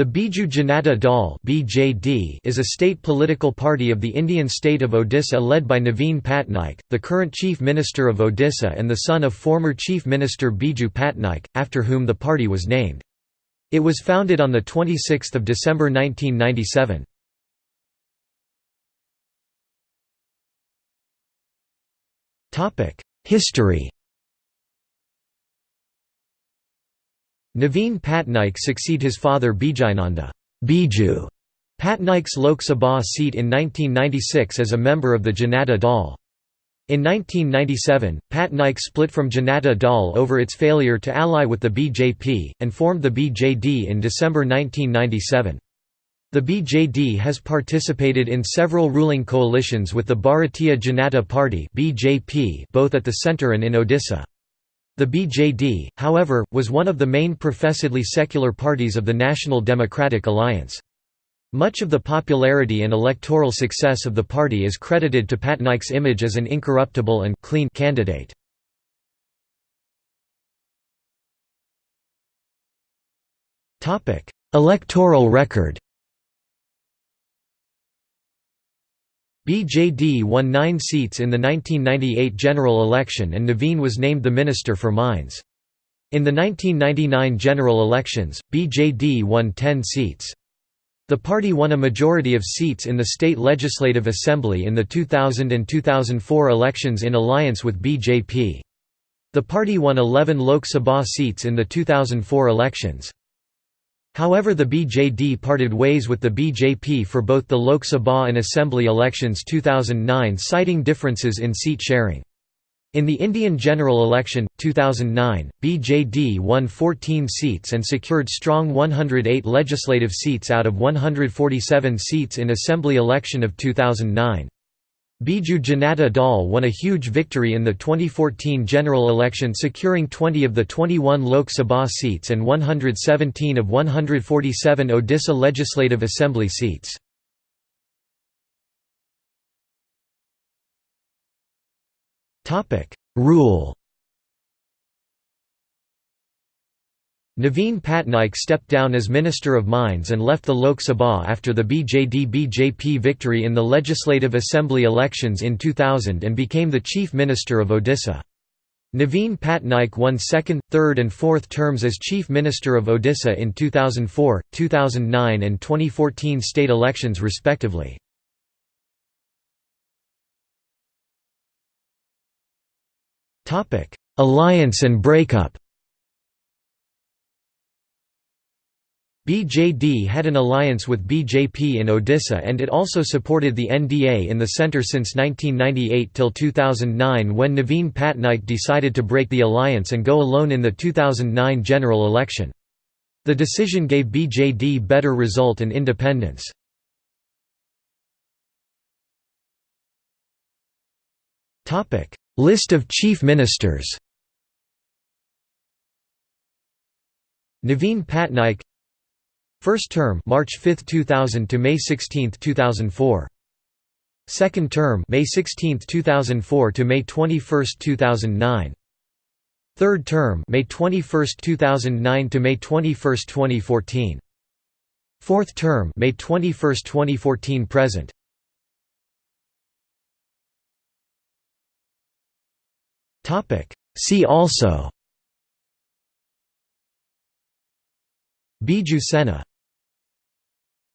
The Biju Janata Dal (BJD) is a state political party of the Indian state of Odisha led by Naveen Patnaik, the current Chief Minister of Odisha and the son of former Chief Minister Biju Patnaik, after whom the party was named. It was founded on 26 December 1997. History Naveen Patnaik succeed his father Bijayananda Biju Patnaik's Lok Sabha seat in 1996 as a member of the Janata Dal. In 1997, Patnaik split from Janata Dal over its failure to ally with the BJP, and formed the BJD in December 1997. The BJD has participated in several ruling coalitions with the Bharatiya Janata Party both at the centre and in Odisha. The BJD, however, was one of the main professedly secular parties of the National Democratic Alliance. Much of the popularity and electoral success of the party is credited to Patnaik's image as an incorruptible and clean candidate. Electoral record BJD won nine seats in the 1998 general election and Naveen was named the Minister for Mines. In the 1999 general elections, BJD won 10 seats. The party won a majority of seats in the state legislative assembly in the 2000 and 2004 elections in alliance with BJP. The party won 11 Lok Sabha seats in the 2004 elections. However the BJD parted ways with the BJP for both the Lok Sabha and Assembly elections 2009 citing differences in seat sharing. In the Indian general election, 2009, BJD won 14 seats and secured strong 108 legislative seats out of 147 seats in Assembly election of 2009. Biju Janata Dal won a huge victory in the 2014 general election securing 20 of the 21 Lok Sabha seats and 117 of 147 Odisha Legislative Assembly seats. Rule Naveen Patnaik stepped down as Minister of Mines and left the Lok Sabha after the BJD-BJP victory in the Legislative Assembly elections in 2000 and became the Chief Minister of Odisha. Naveen Patnaik won second, third and fourth terms as Chief Minister of Odisha in 2004, 2009 and 2014 state elections respectively. Alliance and breakup BJD had an alliance with BJP in Odisha and it also supported the NDA in the centre since 1998 till 2009 when Naveen Patnaik decided to break the alliance and go alone in the 2009 general election. The decision gave BJD better result and independence. List of chief ministers Naveen Patnaik First term March 5, 2000 to May 16, 2004. Second term May 16, 2004 to May 21, 2009. Third term May 21, 2009 to May 21, 2014. Fourth term May 21, 2014 present. Topic See also Biju Sena